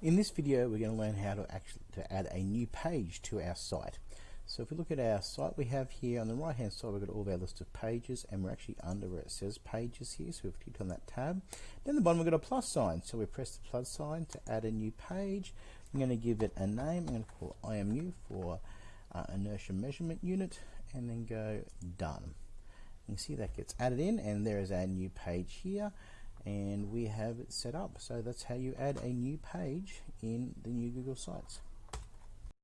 In this video we're going to learn how to actually to add a new page to our site. So if we look at our site we have here on the right hand side we've got all of our list of pages and we're actually under where it says pages here so we've clicked on that tab. Then the bottom we've got a plus sign so we press the plus sign to add a new page. I'm going to give it a name. I'm going to call IMU for uh, inertia measurement unit and then go done. You can see that gets added in and there is our new page here and we have it set up. So that's how you add a new page in the new Google Sites.